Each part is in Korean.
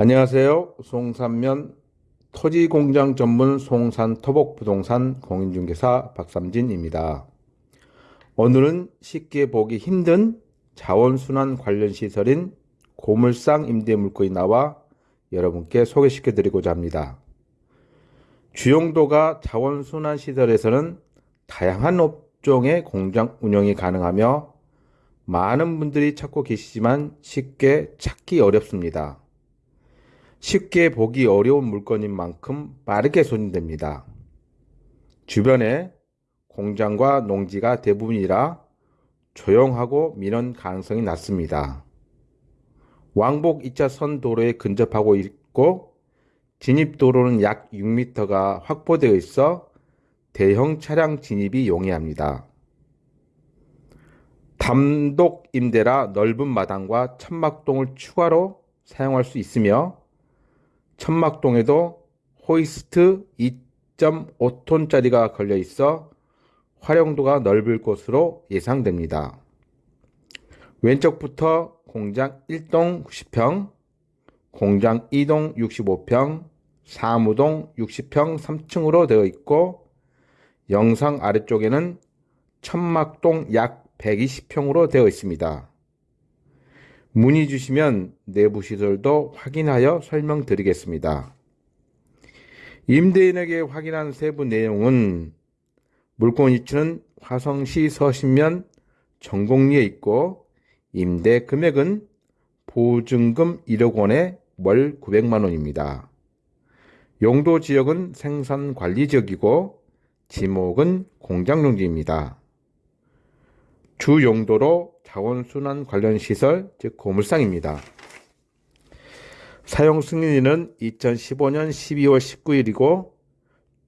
안녕하세요. 송산면 토지공장 전문 송산 토복 부동산 공인중개사 박삼진입니다. 오늘은 쉽게 보기 힘든 자원순환 관련 시설인 고물상 임대물건이 나와 여러분께 소개시켜 드리고자 합니다. 주용도가 자원순환 시설에서는 다양한 업종의 공장 운영이 가능하며 많은 분들이 찾고 계시지만 쉽게 찾기 어렵습니다. 쉽게 보기 어려운 물건인 만큼 빠르게 손님됩니다. 주변에 공장과 농지가 대부분이라 조용하고 민원 가능성이 낮습니다. 왕복 2차선 도로에 근접하고 있고 진입도로는 약 6m가 확보되어 있어 대형 차량 진입이 용이합니다. 단독 임대라 넓은 마당과 천막동을 추가로 사용할 수 있으며 천막동에도 호이스트 2.5톤짜리가 걸려 있어 활용도가 넓을 것으로 예상됩니다. 왼쪽부터 공장 1동 90평, 공장 2동 65평, 사무동 60평 3층으로 되어 있고 영상 아래쪽에는 천막동 약 120평으로 되어 있습니다. 문의 주시면 내부 시설도 확인하여 설명드리겠습니다. 임대인에게 확인한 세부 내용은 물건 위치는 화성시 서신면 전곡리에 있고 임대 금액은 보증금 1억 원에 월 900만 원입니다. 용도 지역은 생산 관리 지역이고 지목은 공장 용지입니다. 주 용도로 자원순환 관련 시설, 즉 고물상입니다. 사용 승인일은 2015년 12월 19일이고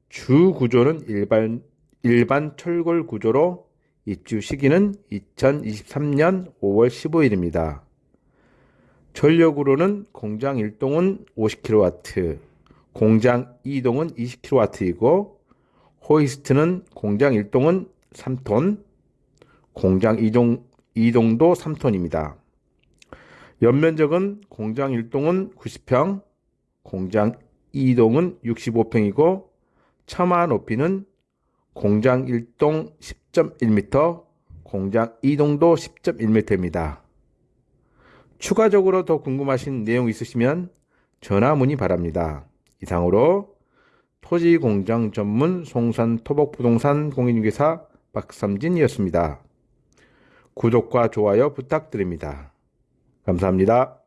주 구조는 일반 일반 철골 구조로 입주 시기는 2023년 5월 15일입니다. 전력으로는 공장 1동은 50kW, 공장 2동은 20kW이고 호이스트는 공장 1동은 3톤, 공장 2동, 2동도 3톤입니다. 연면적은 공장 1동은 90평, 공장 2동은 65평이고 처마 높이는 공장 1동 10.1m, 공장 2동도 10.1m입니다. 추가적으로 더 궁금하신 내용 있으시면 전화 문의 바랍니다. 이상으로 토지공장 전문 송산 토복부동산 공인중개사 박삼진이었습니다. 구독과 좋아요 부탁드립니다. 감사합니다.